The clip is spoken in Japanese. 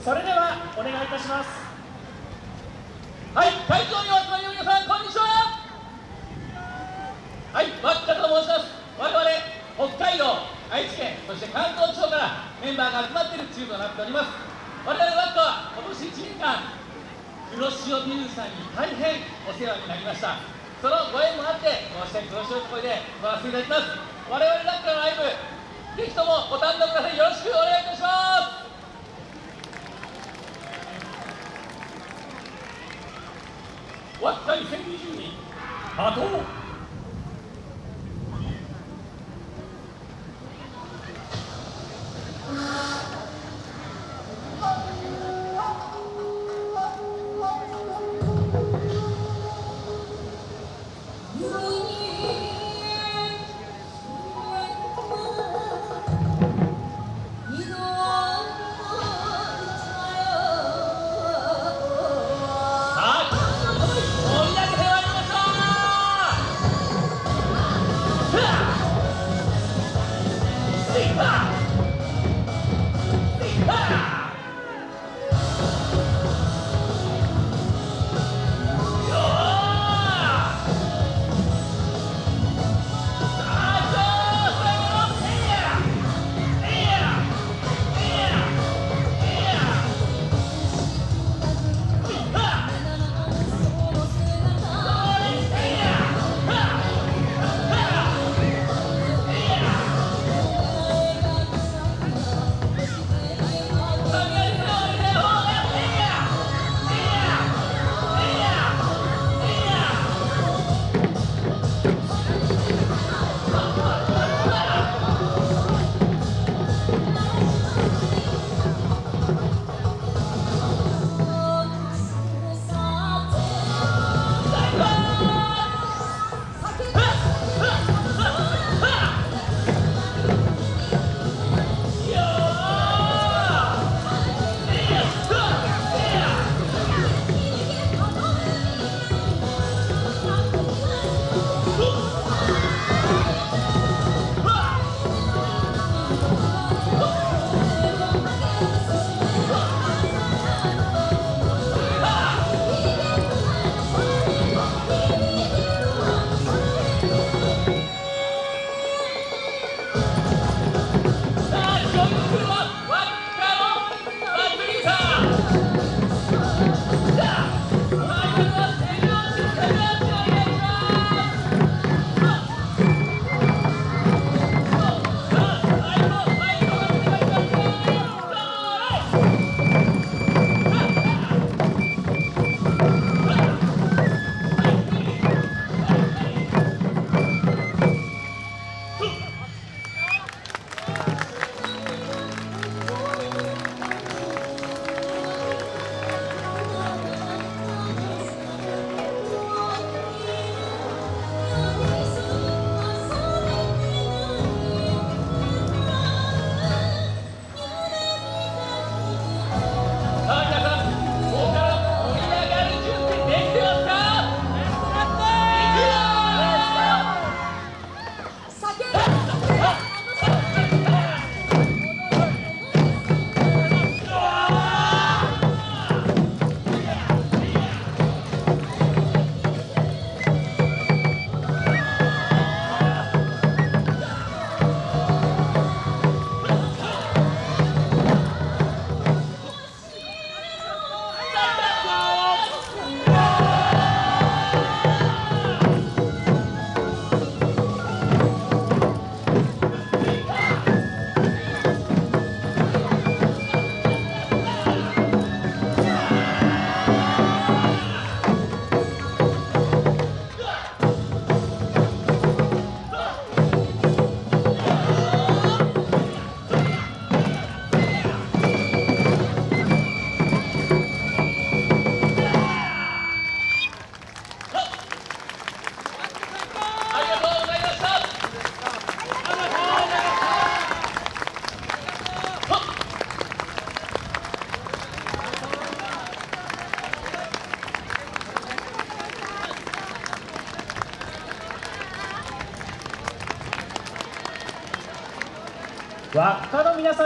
それではお願いいたします。はい会場にお集まりの皆さんこんにちは。はい脇田と申します。我々北海道愛知県そして関東地方からメンバーが集まっているチームとなっております。我々ワットは今年1年間黒潮ビルさんに大変お世話になりました。そのご縁もあってこうして黒潮とこで回らせていただきます。我々ラッカのライブぜひともご堪能ください。よろしくお願いいたします。ワッカ2022波動 輪っかの皆さん